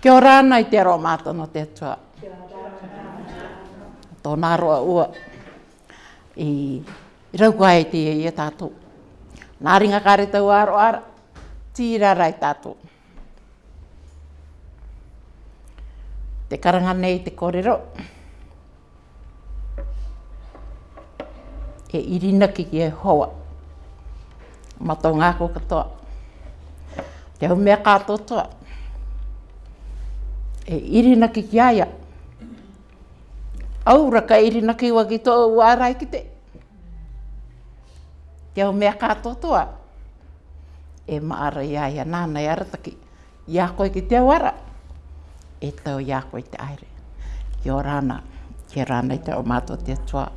Kia ora ana te aroa mātou no te atua. Kia ora. roa ua. I, I rauko ai e te i a e tātou. Nā ringa kāre tau aro ara. Tīra rai tātou. Te karanga nei te kōrero. E irina ki e hoa. Matau ngā katoa. Te hau mea kātotoa. kātotoa e iri na ki kiaia. Aura ka iri na ki waki tō wārai ki te. Te au mea kātotoa. E maara ia ia nāna i arataki. Ia koe ki te wara. E tau ia koe te aere. Ki o rāna. Ki rāna i te o mātua te tua.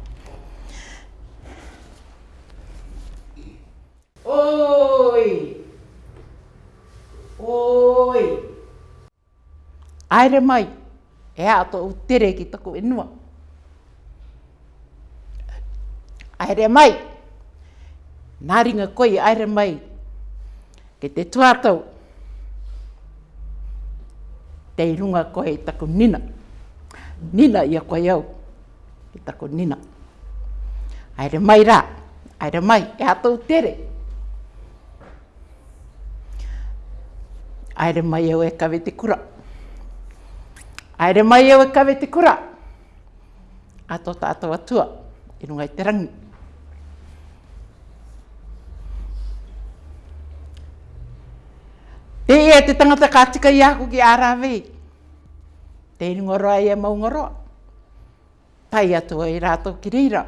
Oh! aere mai, e ato tō tere ki tako inua. Aere mai, nā ringa koi aere mai, ke te tuatau, te irunga koe i tako nina. Nina ia koe au, i tako nina. Aere mai rā, aere mai, e a tau tere. Aere mai au e kawe te kura. Aere mai au e kawe te kura. Ato ta tātou atua, i runga i te rangi. Te ea te tangata kātika i aku ki ārāwei. Te ingoroa i e maungoroa. Pai atua i rātou ki reira.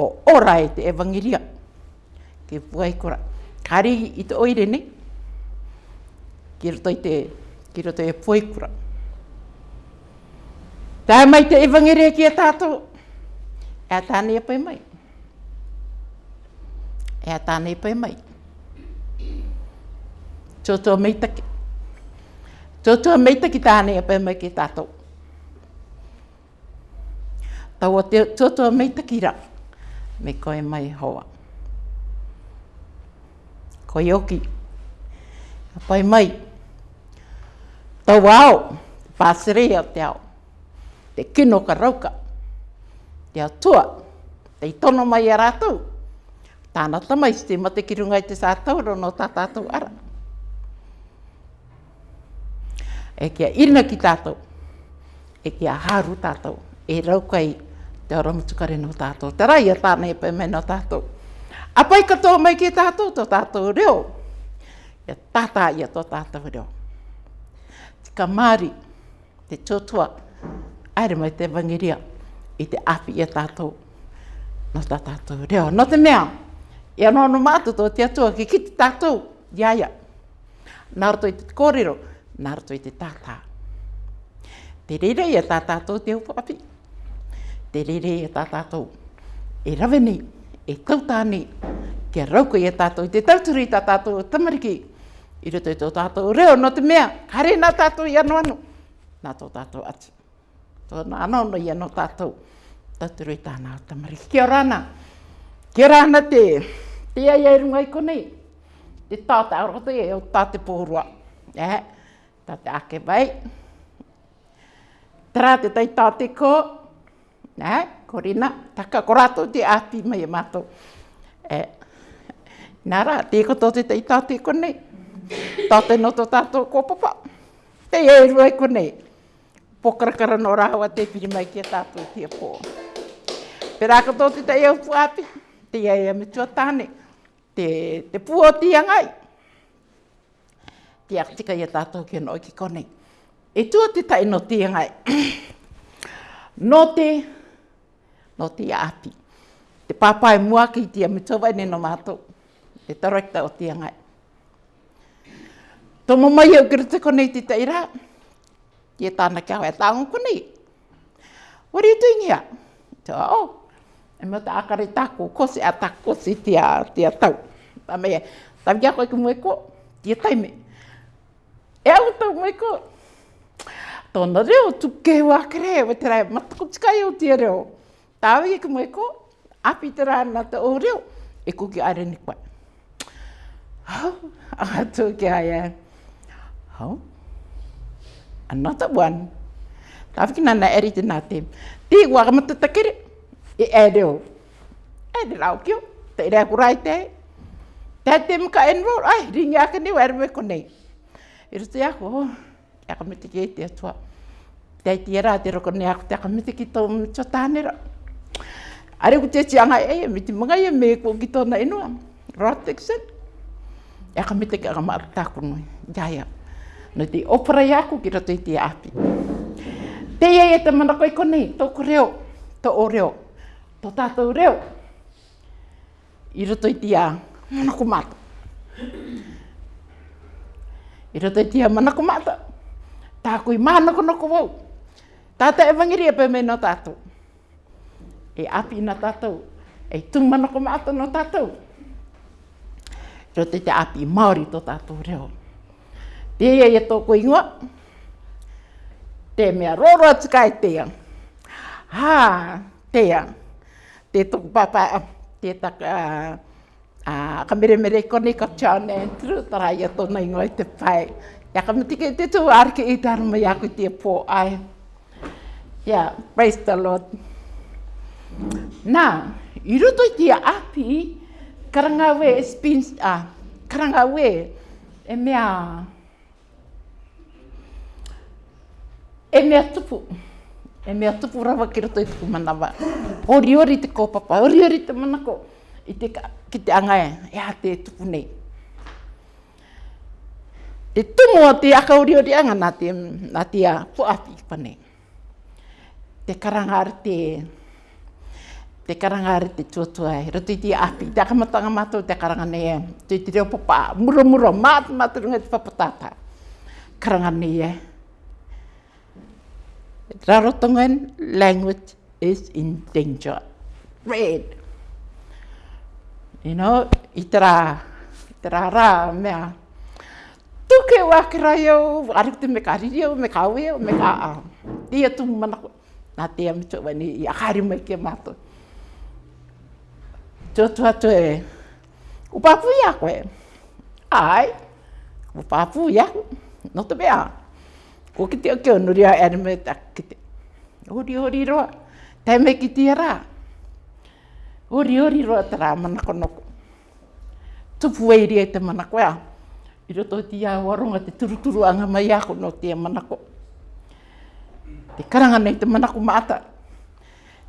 O ora e te evangiria. Ke puai kura. Kari i te oire ne. Ki roto te ki roto e poikura. Tā mai te evangere ki a tātou, e a tāne e pai mai. E a tāne e pai mai. Tōtua meitake. Tōtua meitake tāne e pai mai ki tātou. Tāua te tōtua meitake ra, me koe mai hoa. Koe oki. Pai mai. Pai mai tau au, pāsere au te au, te kino ka rauka, te atua, te i tono mai a rātou, tāna tamai te mate ki runga te sātou rono tā tātou ara. E kia irina ki tātou, e kia haru tātou, e raukai te oramutukare no tātou, te rai a tāna e pēmē no tātou. A katoa mai ki tātou, tō tātou reo, e tātā ia tō tātou reo. Tātou reo ka māri, te tōtua, aere mai te wangiria, i te api e tātou, no tā tātou reo. No te mea, ia anō no mātou tō te atua, ki kiti tātou, iaia. Nā roto i te kōrero, nā roto i te tātā. Te rere i a tā tātou te upo api. Te rere i a tā tātou. E rawe e tautā nei, kia rauko i a tātou, te tauturi i tā tātou, tamariki. I roto i tō tātou reo no te mea, kare nā tātou i anu anu. Nā tō tātou atu. Tō nā anono i anu tātou. Tātou i tāna o tamari. Kia rana. Kia rana te. Te ai ai rungai konei. Te tāta aroto e o tāte pōrua. E, tāte ake vai. Tara te tai tāte ko. E, korina. Taka korato te ati mai e mātou. E, nā rā, te ko tō te tai tāte konei. Tā te noto tātou kōpapa. Te e rua e kone. Pokarakara no rāua te piri mai ki a tātou tia pō. Pera kato te te eau puāpi. Te e e me tua tāne. Te, te pua o tia ngai. Te aktika i a tātou ki a noi ki kone. E tua te tai no tia ngai. no te, no te api. Te pāpai mua ki te me tua vai nena mātou. Te tarakta o tia ngai. Tō mō mai au kira te konei te teira. Ie tāna kia hoa tāngu konei. What are you doing here? Tō, oh, e mō tā akare tāko, kose a tāko si tia, tia tau. Tā mea, tā mea koe ka mue ko, tia taime. E au tau mue ko. Tōna reo, tū kei wā kere, wa te rai, matako tika eo tia reo. Tā wei ka mue ko, api te rā nā te o reo, e kuki are ni kwa. Oh, ah, tū kei Yeah. how another one tafki nana eriti natim ti wakam tu takir i edo edo laukio te ira kurai te te tim ka enro ai ringa kani werwe kone irtu ya ko oh, ya kami tiki te tua te tiara te rokone aku te kami tiki tom Ari ku te tianga e eh, ya miti mangai e ya me kitona inua. Rotex. Ya kami Jaya. no te opera i aku ki roto i te api. Pea e te mana koe konei, tōku reo, tō o reo, tō tātou reo, i roto i te a mana ko mata. I roto i te a mana ko mata, tā koe mana ko noko wau, tātou e wangiri e pēmei no tātou. E api na tātou, e tū mana ko mata no tātou. Roto i te api Māori tō tātou i te tō tātou reo. Ia ia tōku ingoa. Te mea roro atu kai tea. Hā, tea. Te tōku papa, te taka, a kamere koni ka John Andrew, tara ia tōna ingoa te pai. Ia ka mutike te tū arke i tāru mai aku te pō ai. Ia, praise the Lord. Nā, i roto i te api, karangawe, spins, ah, karangawe, e mea, E mea tupu. E mea tupu rawa ki roto i tuku manawa. Ori ori te kōpapa, ori ori te manako. I te ka, ki te angai, e a te tupu nei. E tumo te aka ori ori anga nā te, nā te a puapi pane. Te karangare te te karanga re te tuatua e, roto i te api, te akamatanga mātou te karanga nei e, te te reo papa, muro muro, māt mātou rungai te papatāpa. Karanga nei e, Rarotongan language is in danger. Red. You know, itra, itarara mea. Tuke wā ki rai au, arikte me mekawio, riri au, me ka me ka a. Tia tungu manako. Nā tia me tō wani, i akari mai kia mātou. Tōtu atu e, upapu i a Ai, upapu Ko ki te o ke onuri a erme ta ki te. Hori hori roa, te me ki te ara. Hori hori roa tara manako noko. Tupu eiri e te manako ea. I roto ti a waronga te turuturu anga mai ako no te manako. Te karanga nei te manako maata.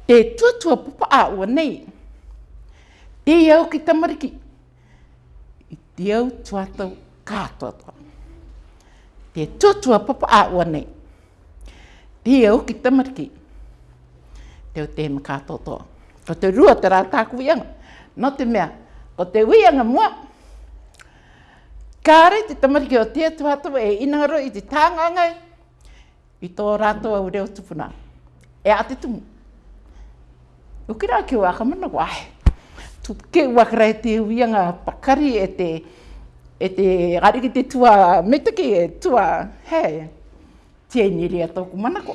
Te tuatua pupa a ua nei. Te iau ki tamariki. I te iau tuatau kātua tuatau te tutua papa a ua nei. Te e uki tamariki. Te o te mika toto. Ko te rua te rata ku wianga. No te mea, ko te wianga mua. Kāre te tamariki o te tuatua e inaro i te tāngangai. I tō rato au reo tupuna. E a te tumu. Uki rā ki waka mana wahe. Tu ke wakarai e te wianga pakari e te e te rari ki te tua metake e tua hei, tia niri a tōku manako.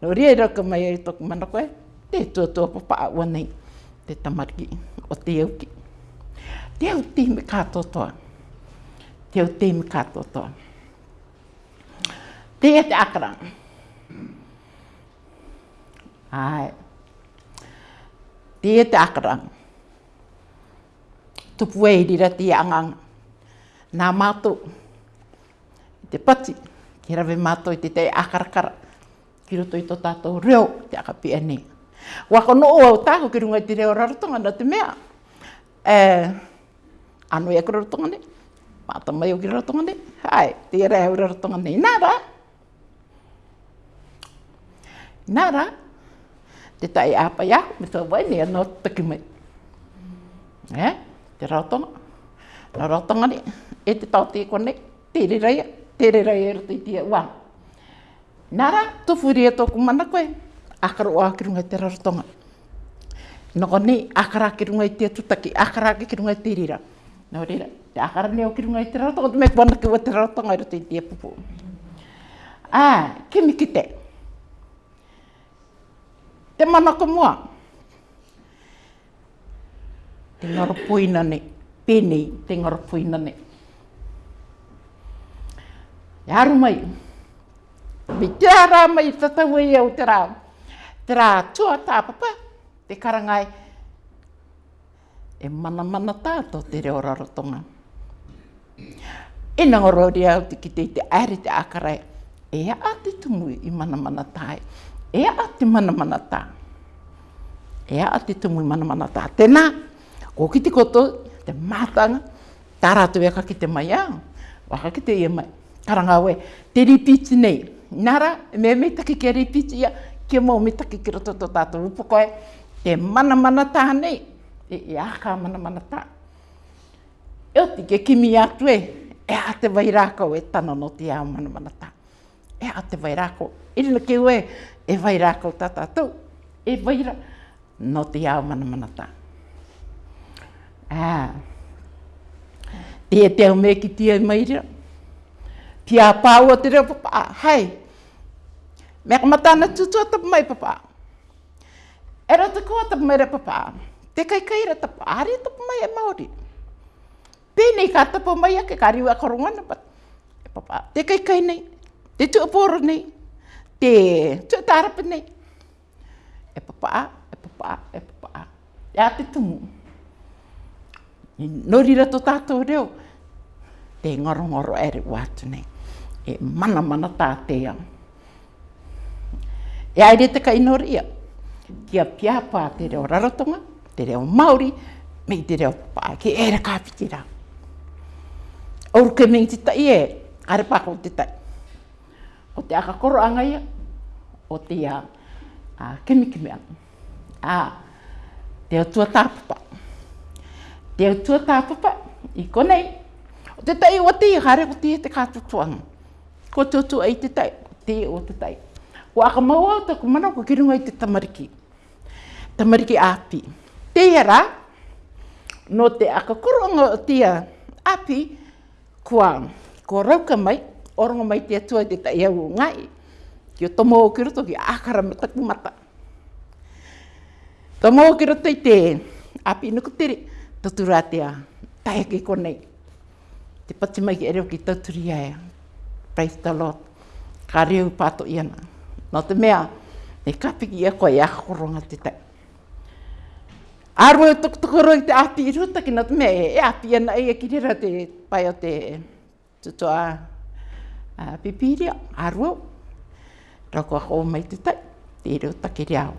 No rea raka mai e tōku manako e, te tua tua papa a wanei, te tamariki o te auki. Te au te me kātotoa. Te au te me kātotoa. Te e te akara. Ai. Te e te akara. Tupu e irira te anganga nā mātou, te pati, ki rawe mātou i te tei akarakara, ki roto i tō tātou reo te akapi nei. Wako no o au tāko ki runga i te reo rarotonga na te mea. E, anu e kura rotonga nei, mātou mai o ki rarotonga ne, hai, te e rea ura rotonga nei, nā rā. Nā rā, te tai āpa i ahu, me tō wai nei anō taki mai. Eh? te rarotonga, nā ne, e te tau te kone, tere re reia, te re reia rata i tia ua. Nā rā, tō whuria e tōku mana koe, akaro o aki runga te rarotonga. Nō ne, akara aki runga i tia tutaki, akara aki runga i te rira. Nō rira, te akara ne aki runga i te rarotonga, tu me kua naki ua te rarotonga i rata i tia pupu. Ā, ke miki te. Te mana ko mua. Te ngaro puina ne, penei te ngaro puina ne. E aru mai. Me te ara mai tatau i e au te rā. Te rā tua tāpapa, te karangai. E mana mana tātou te reo rarotonga. E nanga rori au te ki te te aere te akarai. E a te tumui i mana mana tāi. E a te mana mana tā. E a te tumui mana mana tā. Tēnā, ko ki te koto, te mātanga, tā rātu e kake te mai au. Waka kite te ia mai taranga we, te ripiti nei. Nara, me me take ke ripiti ia, ke mō me take ke roto tō tātou upoko e, te mana mana tā nei, e, e aka mana mana tā. E o te ke kimi atu e, e a te vai rāko e tana no te ao mana mana tā. E a te vai rāko, e rina ke ue, e vai rāko tā tātou, e vai rā, no te ao mana mana tā. Ah. Tia te e me ki tia mairira, pia pau o te reo papa, ah, hai. Mea kamatana tutua tapu mai papa. Era te koa tapu mai re papa. Te kai kai ra tapu ari tapu mai e maori. Pēnei ka tapu mai ake ka riu a korongana pat. E papa, te kai kai nei, te tu aporo nei, te tu atarapa nei. E papa, e papa, e papa. Ea te tumu. Nori ra tō tātou reo. Te ngoro ngoro ere watu nei e mana mana tātea. E aere te kainoria, kia pia pā te reo rarotonga, te reo Māori, mei te reo pā ki ere kāpitira. Oru ke mei te tai e, are pāko te tai. O te aka koro angai, o te a, a kemi kemi anu. A, te o tua tāpapa. Te o tua tāpapa, i konei, o te tai o te i hare o te i te kātutuanga ko tutu ai te tai, te o te tai. Ko aka maua o taku mana ko kirunga i te tamariki. Tamariki api. Te hera, no te aka kuronga o tia api, kua ko rauka mai, orongo mai te atua te tai au ngai. Ki o tomo o kiroto ki akara me taku mata. Tomo o kiroto i te api nukutiri, tatura te a tai ake konei. Te pati mai ki ereo ki tauturi ai praise the Lord. Ka reu pato iana. No te mea, me kapiki e koe akoronga te tai. Aro e tukutukoro i te api i ruta ki na te mea e, e api iana e ki rira te pai o te tutoa uh, pipiria, aro. Rako a koe mai te tai, te reu take reau.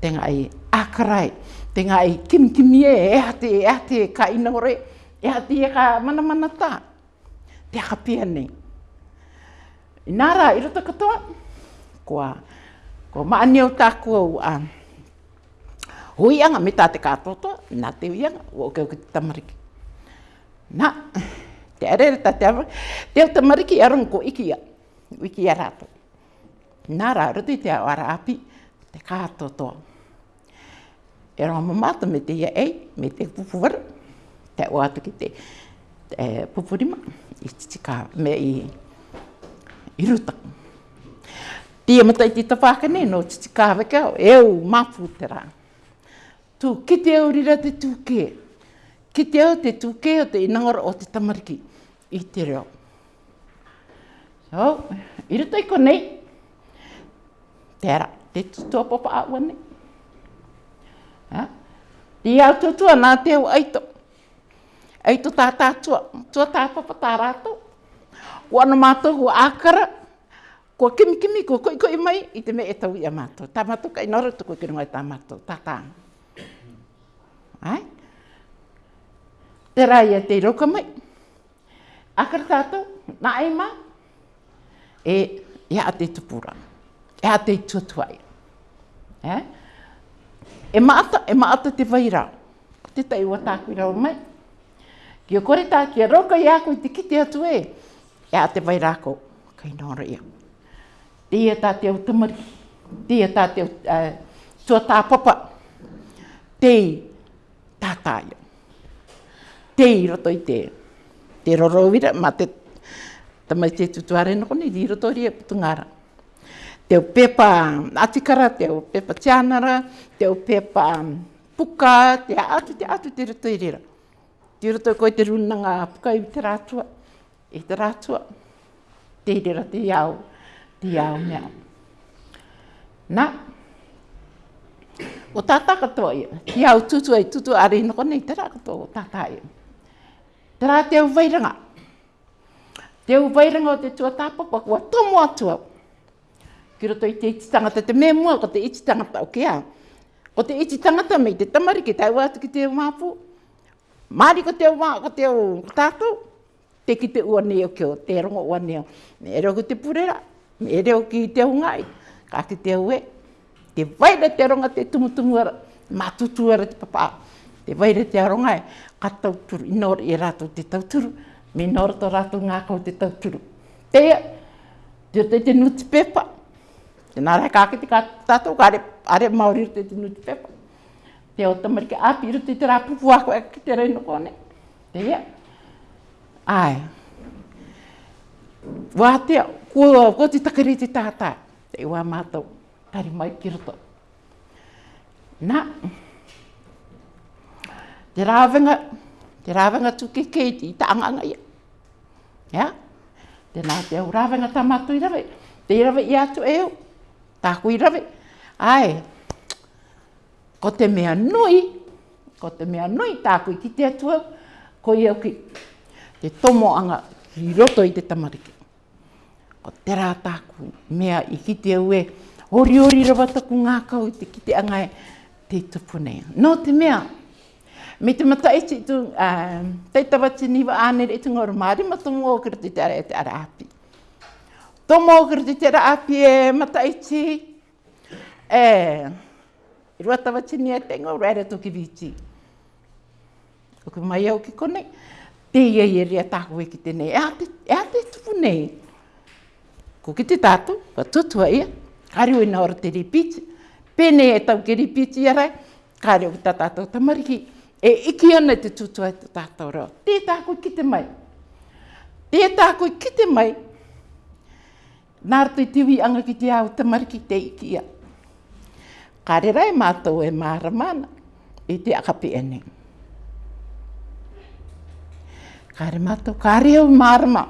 Te ngai akarai, te ngai kimkimi e, e ate, e ate ka inaore, e ate e ka mana mana ta. Te haka nei. Nā rā, i roto katoa, kua, kua maani au tāku au a huianga me tā te kātotoa, nā te huianga, o keu ki te tamariki. Nā, te arere tā te awa, te au tamariki aron ko ikia, wiki a rātou. Nā rā, roto i te au ara api, te kātotoa. E rā mamata me te ia ei, me te pupuwaru, te au atu ki te eh, pupurima, i tika, me i irutaku. Tia matai ti tapaka ne, no titi kāweka o eu mapu te rā. Tu kite au rira te tūke, kite au te tūke o te inangara o te tamariki i te reo. So, irutai ko nei, te ara, te tutua papa awa nei. Ha? Ti au tutua nā te au aito. Aito tā tātua, tua tā papa tā rātou. Ko ano mātohu akara ko kimi kimi, ko koi koi mai, i te me e tau ia mātou. Tā mātou ka inora tuku i kirungai tā mātou, tā tā. Ai? Te rā e te roka mai. Ākara tātou, nā ai e mā, e ia e a te tupura, e a te tuatuai. E maata, e maata te vaira. Te tai wa tākui rau mai. Kia kore tā, kia roka i ako i te kite atu e e a te vai rako, kai nora ia. Tia tā te au tamari, tia tā te au tua eh, tā papa, tei tā tā ia. Tei roto i te, te roro uira, ma te tamai te tutuare noko ni, tei roto ria putungara. Te au pepa atikara, te au pepa tianara, te au pepa mm, puka, te atu, te atu, te roto i rira. Te roto i koe te runanga puka i te rātua i te rātua. Tērera te iau, te iau mea. Nā, o tātā katoa ia, te iau tutu ai tutu are ino konei, te rā katoa o tātā ia. Te rā te au vairanga. Te au vairanga o te tua tāpapa, kua tomo atua. Ki roto i te iti tangata, te mea mua ko te iti tangata, o kia. Ko te iti tangata mei te tamari ki tai wātu ki te au māpū. Māri ko te au mā, ko te au tātou te ki te ua ni o kio, te rongo ua ni o. Me ere oku te purera, me ere o ki te hungai, ka ki te ue. Te waira te ronga te tumutungu ara, ma te papa. Te waira te ronga e, ka tauturu, inoro i e rato te tauturu, me to rato ngā te tauturu. Te te o te nuti pepa. Te nara ka ki te ka tato, ka are, maori te te nuti pepa. Te o tamariki api iru te te rapupu ako e ki te reino kone. Te ea. Ai. Wā te, ko, ko te takari te tātā. Te wā mātou, tari mai ki roto. Nā. Te rāwenga, te rāwenga tūke kei te itaanganga ia. Ia. Yeah? Te nā te au rāwenga tā mātou i rave. Te i rave i atu e au. Tāku i rave. Ai. Ko te mea nui, ko te mea nui tāku i ki te atu au. Ko i au ki, te tomo anga ki roto i te tamariki. Ko te rātāku mea i kite au e, ori ori rawataku ngā kau i te kite anga e, te tupu nei. No te mea, me te mata e te tu, uh, te tawa te niwa ānere e te ngoro māri, ma tomo o kira te te ara e te ara api. Tomo o kira te te ara api e mata e te, e, i rua tawa te ni e te ngoro ere toki viti. Oku mai au ki konei te ia ia e rea tāko e ki tēnei, e a te e tupu nei. Ko ki te tātou, ka tutua ia, kāreo e ora te ripiti, pēnei e tau ke ripiti ia rai, kāreo ki tā tātou tamariki, e iki ana te tutua e tā tātou reo. Te tāko ki te mai, te tāko ki te mai, nāra te tiwi anga ki te au tamariki te iki ia. Kāre rai mātou e māra mana, e te akapi enei kare mato, kare au marama.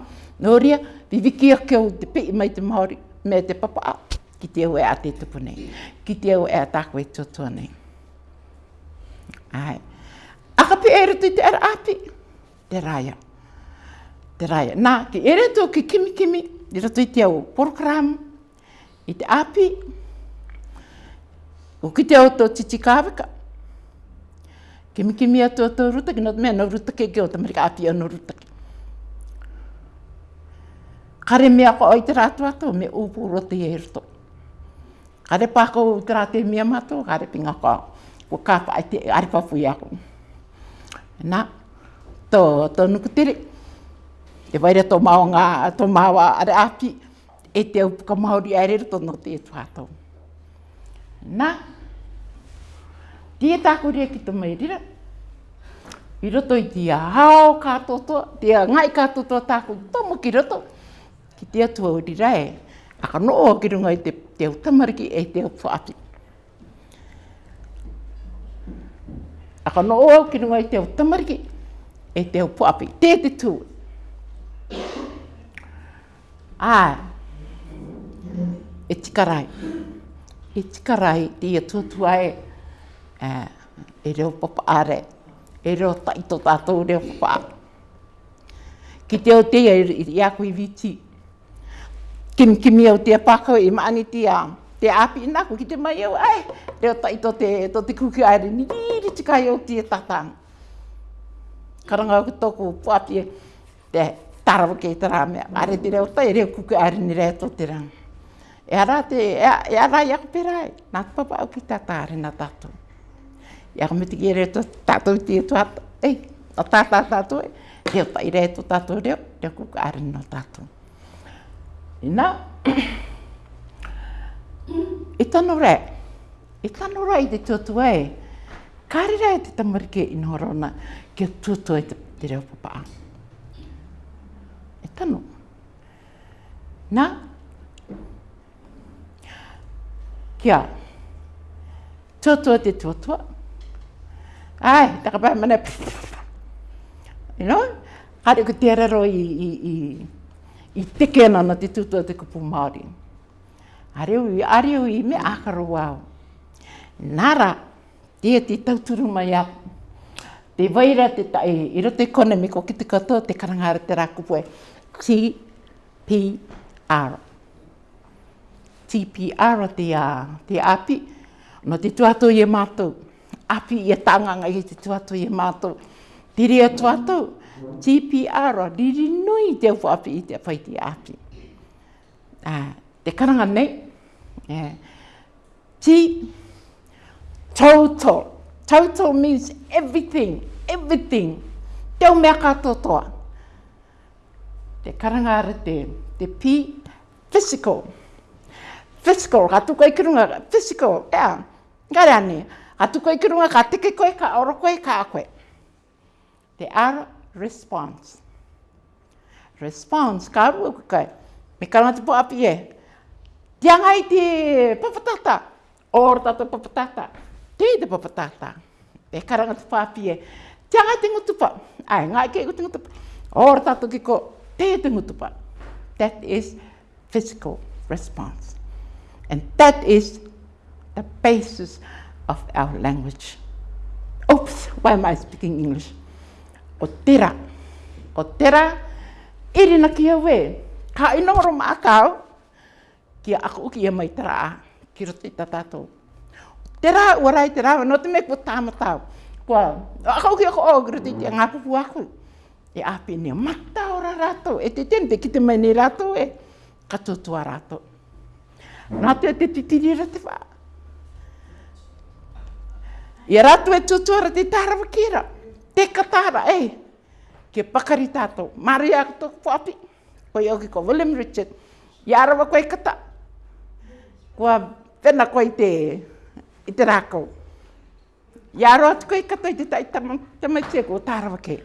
Nō ria, viviki a keo te pi mai te Māori, me te papa a, ki te au e a te tupu nei, ki te au e a tākwe tōtua nei. Ai. Akapi e rutu te ara api, te raia. Te raia. Nā, ki ere tō ki kimi kimi, i rutu i te au program, i te api, o ki te au tō titikāwaka, Ke miki mi atu atu ruta ki nata mea na ruta ke ke o tamari ka api anu ruta Kare mea ko oi te ratu atu me upu rote e ruto. Kare pako u te rate mea mato, kare pinga ko ko kapa ai te aripa fui aku. Nā, tō, tō nuku tere. E waira tō maonga, ngā, tō mao are api, e te upuka maori aere ruto no te e tuatou. Nā, Tie tāku rea ki tō meirira. I roto i tia hao kātotoa, tia ngai kātotoa tāku tomo ki roto. Ki tia tua urira e, aka no o ki runga i te te utamariki e te upuati. Aka no o ki runga i te utamariki e te upuapi. Te te tū. Ā, e tikarai. E tikarai, te ia tuatua e. Eh, e reo papa are, e reo taito tātou reo papa. Ki te o te i a koe viti. Kim kimi au te apakau i e maani te a te api i nāko ki te mai au ai. Reo taito te, to te kuki aere ni riri te kai au te tātang. Karanga au tōku pāpia te tarawa kei tara mea. Are te reo tai reo kuki aere ni rea tō te rang. E ara te, e ara e i ako pērai. Nāk papa au ki tātā arena tātou ia ko miti kere to tato ti to ata ei to tata tato e reo ta ire to tato reo reo kuka arin no tato Ina. na i tano re i tano re i te tuatu e kari re te tamarike i norona ke tuatu e te reo papa a e i tano na kia tuatu e te tuatu ai, tā ka mana, you know? Kāre ko tērā ro i, i, i, i teke nana te tūtua te kupu Māori. Are ui, are ui, me ākaro wāo. Nāra, tia te tauturu mai a, te waira te tae, i ro te kone me ko ki te katoa te karangāra te rā kupu e, TPR. TPR te, a, te api, no te tuatou e mātou api i a tanganga i te tuatau i a mātou. Tiri a tuatau, GPR a riri nui te upo api i te whaiti api. Ah, te karanga nei, yeah. ti, total, total means everything, everything. Te o mea katoa. Te karanga ara te, te pi, physical. Physical, ka tuka kirunga, physical, yeah. Ngare ane, Atu koe ki runga ka teke koe ka oro koe ka a koe. Te ara response. Response, ka arua koe kai. Me kana te po api e. Tianga i te papatata. Oro tato papatata. Te i te papatata. E karanga te papi e. Tianga te ngutupa. Ai, ngai ke i te ngutupa. Oro tato ki ko te te ngutupa. That is physical response. And that is the basis of of our language. Oops, why am I speaking English? O tera, o tera, iri na kia we, ka inoro makau, kia ako uki e mai tera a, ki roti tatato. Tera, warai tera, no te meku tamatau. Kua, ako uki ako o, ki roti te ngapupu aku. E api ni makta ora rato, e te ten pe ki te mai ni rato e, katotua rato. Nā te te titiri rati wā. I ratu e tutuara te tarawa kira. Te katara, Eh. Ke pakari tātou. Mare a kato kuapi. Koi oki ko William Richard. Ia arawa koe kata. Kua whena koe te, i te rākau. Ia arawa atu koe kata i te tai tamaitia ko tarawa ke.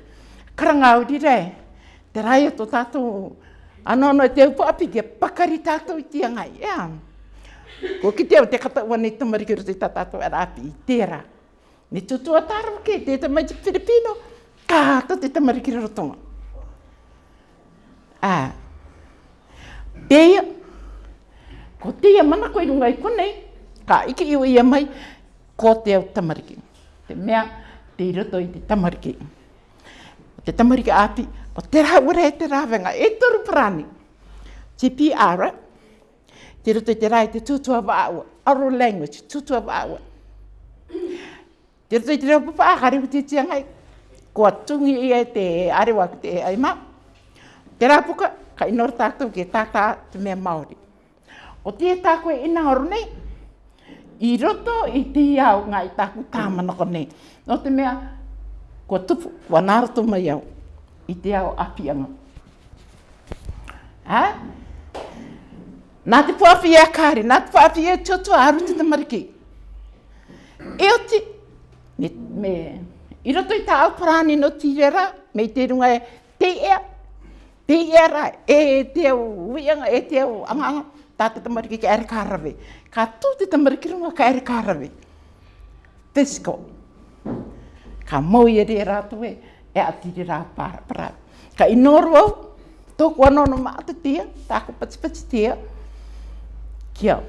Karanga au dire. Te rai ato tātou. Ano ano e te upo api ke pakari tātou i tia ngai. Ia. Yeah. Ko ki te au te kata uanei tamarikiru te tātou arapi e i tērā. Ni tutu a taro ke, te te mai te Filipino, ka hata te te mariki rarotonga. A, pēia, ko te ia mana koe rungai konei, ka ike iwa ia mai, ko te au tamariki. Te mea, te iroto i te tamariki. O te tamariki api, o te raha ura te te rāwenga, e toru parani. Te pi ara, te roto i te rai, te tutua wa aua, oral language, tutua wa aua. Te rei te reo papa, hare hu te tia ngai. Ko atungi ia te are wak te ai ma. Te rā puka, ka inoro tātou ke tātā te mea Māori. O tia tākoe ina horu nei, i roto i te iau ngā i tāku tāmana ko nei. No te mea, ko tupu, ko anāroto mai au, i te api apianga. Ha? Nā te pōwhi e a kāre, nā te pōwhi e tiotua arutu te mariki. E o te, me, me i roto i tāo parāne no tīrera, me i te runga e te ea, te ea e te au uianga, e te au anganga, tā tamariki ki ere kārawe. Ka tū te tamariki runga ka ere kārawe. Tisko. Ka mau e re rātu e, e a tīre rā pārā. Ka inoru au, tōku anono māta tia, tāko patipati tia, kia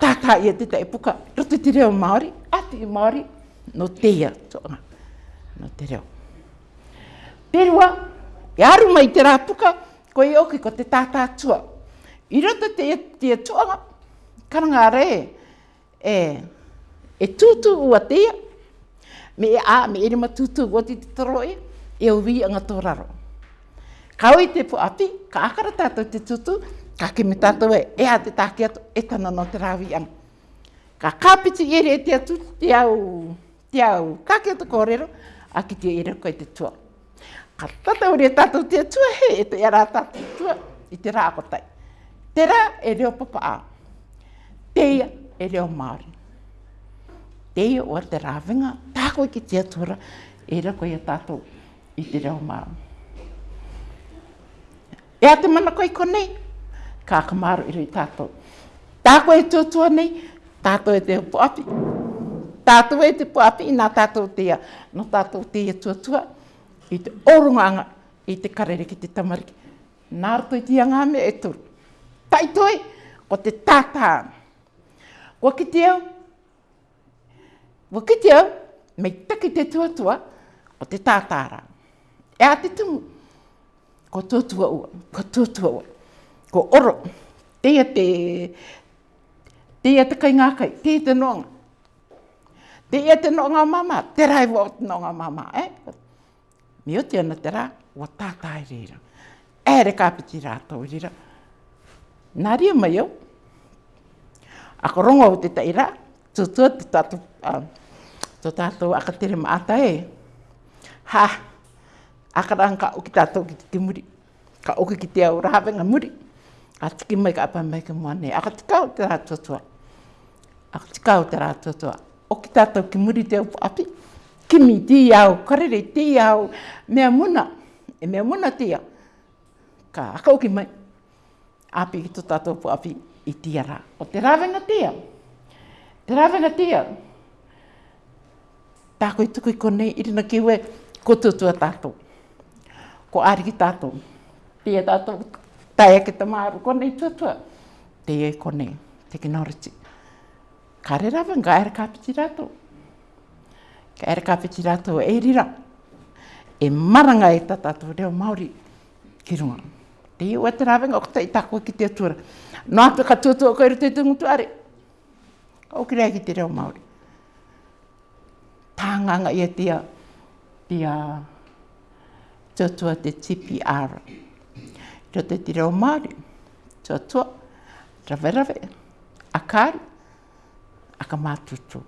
tātā ia te te epuka, roto i te reo Māori, ati i Māori, no teia tōna, no te reo. Perua, e aru mai te rāpuka, ko i oki ko te tātā tua. I rata te tia tōna, karanga re, e, e tūtū ua teia, me e a, me e rima tūtū ua ti te taroe, e, e uvi anga tō raro. Ka oi te pu api, ka akara tātou te tutu, ka kimi tātou e, e a te tāke atu, e tana no te rāwi anga. Ka kāpiti ere e te atu, te au, te au. Ka kia te kōrero, a ki te ira koe te tua. Ka tata uri e tatu te tua he, e te ara tatu tua i te rāko tai. Te rā e reo papa a. Te ia e reo Māori. Te ia o te rāwinga, tāko i ki te atura, e reo koe e tatu i te reo Māori. E a te mana koe konei, ka kamaru i reo i Tā koe e tūtua nei, tātou e te upo api tātou e te puapi i nā tātou tia. Nā tātou tia tuatua i te orunganga i te karere ki te tamariki. Nā rato i tia ngā me e turu. Taitoi, ko te tātā. Wakitia, wakitia, mei taki te tuatua, ko te tātāra. E a te tumu, ko tuatua ua, ko tuatua ua, ko oro, tia te, tia te kai ngākai, tia te noanga. Te e te nonga mama, te rai wo te nonga mama, Eh? Mi o tēna te rā, wa tātai rira. E re ka piti rātou rira. Nā rio mai au. Ako rongo o te tai rā, tūtua te tātou, uh, tō tātou aka tere maata e. Ha, aka rāng ka uki tātou ki te muri. Ka oki ki te au rāwenga muri. A tiki mai ka apa mai ka muane. Aka tika o te rā tūtua. Aka tika o te rā tūtua o ki tātou ki muri te upo api, ki mi tī au, karere tī au, mea muna, e mea muna tia, ka akau ki mai, api ki tō tātou upo api i tia rā. O te rāwenga tia, te rāwenga tia, tāko i tuku i konei, ki ue, ko tūtua tātou, ko āri ki tātou, tia e tātou, tai ake te māru, konei tūtua, tia i e kone, te ki nauriti kare rawa ngā era kāpiti rato. Ka era kāpiti rato e rira. E maranga e tatatu reo Māori ki runga. Te iu e te rawa ngā kuta i tākua ki te atura. Nō atu ka tūtua koe rute tūngu tuare. Ka ukirea ki te reo Māori. Tānganga i e tia, tia tūtua te tipi ara. Rote te reo Māori. Tūtua, rave rave, akari aka mātutu.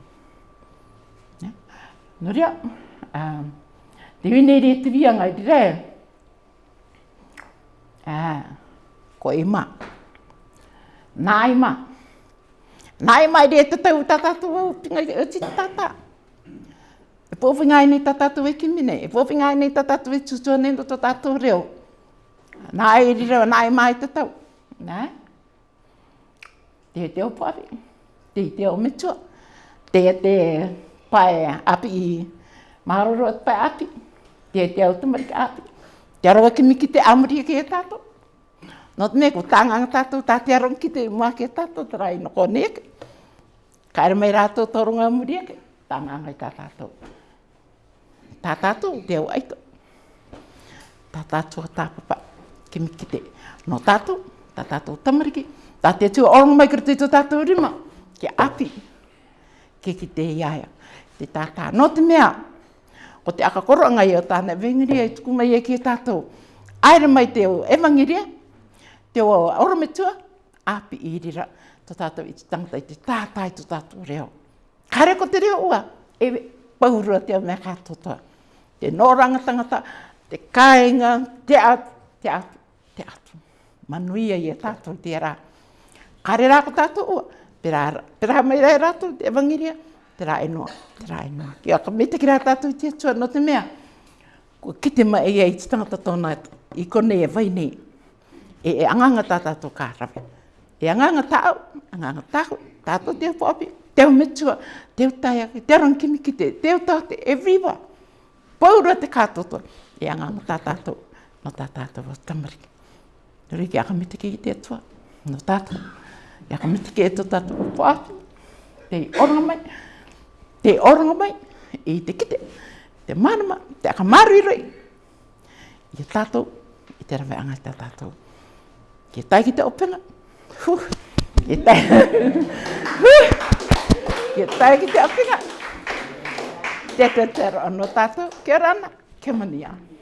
Nuria, um, te wine re te wia ngai te rea. Ah, ko e ma. Nā e ma. Nā e ma re te tau tatatu au pingai te uti tata. E pōwhinga e nei tatatu e kimine, e pōwhinga e nei tatatu e tutua nei to tatatu reo. Nā e re nā e ma e te tau. Nā? Te te opuawe. Nā? te te o me tua. Te te pai api i maroro at e pai api. Te te o tumari api. Te aroa ki miki te amri ke e tato. No te meko tangang tato, ta te aron ki te mua ke tato, tera i noko neke. Kaere mai rato torunga amri ke, tangang ai ta tato. Ta tato, te o aito. Ta tato a ta papa, ki te no tato, ta tato tamariki. Ta te tu orang mai kertu tato rima. Ta tato ke api, ke ki te iaia. Te tātā, no te mea, ko te akakoro anga i o tāna vengiria i tuku mai e ki tātou. Aira mai te o evangiria, te o orometua, api i rira, to tātou i te tangata i te tātā i to tātou reo. Kare ko te reo ua, e paurua te o mea kātotoa. Te noranga tangata, te kāinga, te atu, te atu, te atu. Manuia i e tātou te rā. Kare rā ko tātou ua, Pera, pera mai rai rātou te evangiria, pera e noa, pera e noa. Ki aka me te kira tātou te atua no te mea. Ko ki te mai e i te tangata tōna i kone e vai nei. E e anganga tā tātou kā rawe. E anganga tāu, anganga tāu, tātou te whaapi, teo mitua, teo tai ake, teo rangkimi ki te, teo tāte, e viva. Pōrua te kātoto. E anganga tā tātou, no tā tātou o tamariki. Rui ki aka me te kia te atua, no tātou. Ia ka mita ke eto tatu o whaatu. Te oranga mai. Te oranga mai. E te kite. Te manama. Te aka marui rei. Ia tatu. I te rawe anga te tatu. Ke tai ki te opena. Huh. Ke tai. Ke tai ki te opena. Te te anu tatu. Ke rana. Ke mani anu.